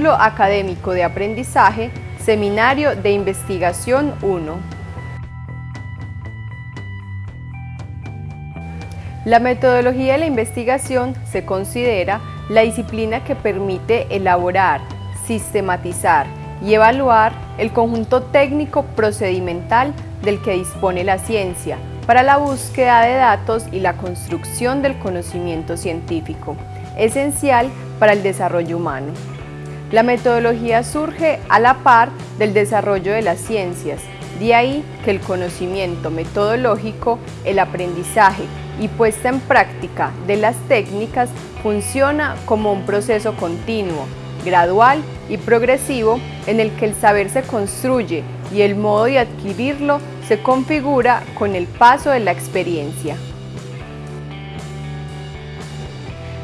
Módulo Académico de Aprendizaje, Seminario de Investigación 1. La metodología de la investigación se considera la disciplina que permite elaborar, sistematizar y evaluar el conjunto técnico procedimental del que dispone la ciencia para la búsqueda de datos y la construcción del conocimiento científico, esencial para el desarrollo humano. La metodología surge a la par del desarrollo de las ciencias, de ahí que el conocimiento metodológico, el aprendizaje y puesta en práctica de las técnicas funciona como un proceso continuo, gradual y progresivo en el que el saber se construye y el modo de adquirirlo se configura con el paso de la experiencia.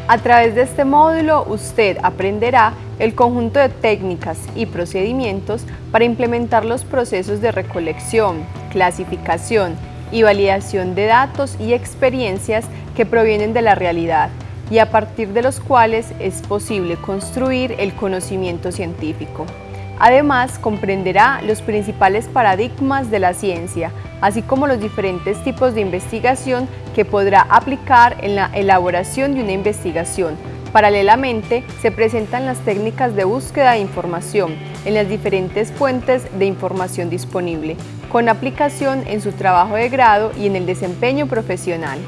A través de este módulo usted aprenderá el conjunto de técnicas y procedimientos para implementar los procesos de recolección, clasificación y validación de datos y experiencias que provienen de la realidad y a partir de los cuales es posible construir el conocimiento científico. Además, comprenderá los principales paradigmas de la ciencia, así como los diferentes tipos de investigación que podrá aplicar en la elaboración de una investigación, Paralelamente, se presentan las técnicas de búsqueda de información en las diferentes fuentes de información disponible, con aplicación en su trabajo de grado y en el desempeño profesional.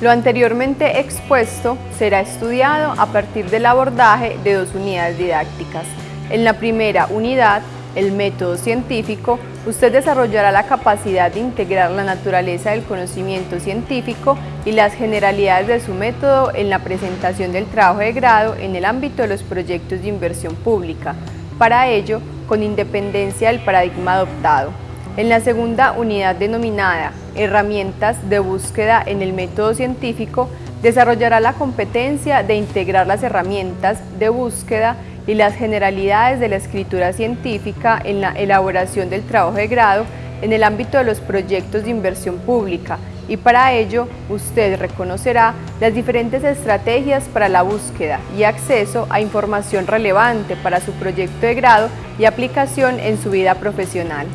Lo anteriormente expuesto será estudiado a partir del abordaje de dos unidades didácticas. En la primera unidad el método científico, usted desarrollará la capacidad de integrar la naturaleza del conocimiento científico y las generalidades de su método en la presentación del trabajo de grado en el ámbito de los proyectos de inversión pública, para ello con independencia del paradigma adoptado. En la segunda unidad denominada Herramientas de búsqueda en el método científico, desarrollará la competencia de integrar las herramientas de búsqueda y las generalidades de la escritura científica en la elaboración del trabajo de grado en el ámbito de los proyectos de inversión pública y para ello usted reconocerá las diferentes estrategias para la búsqueda y acceso a información relevante para su proyecto de grado y aplicación en su vida profesional.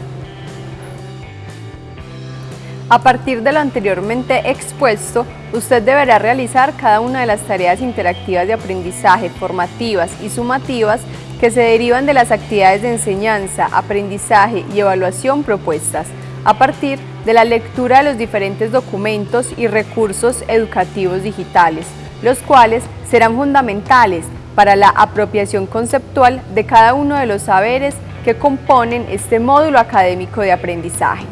A partir de lo anteriormente expuesto, usted deberá realizar cada una de las tareas interactivas de aprendizaje, formativas y sumativas que se derivan de las actividades de enseñanza, aprendizaje y evaluación propuestas, a partir de la lectura de los diferentes documentos y recursos educativos digitales, los cuales serán fundamentales para la apropiación conceptual de cada uno de los saberes que componen este módulo académico de aprendizaje.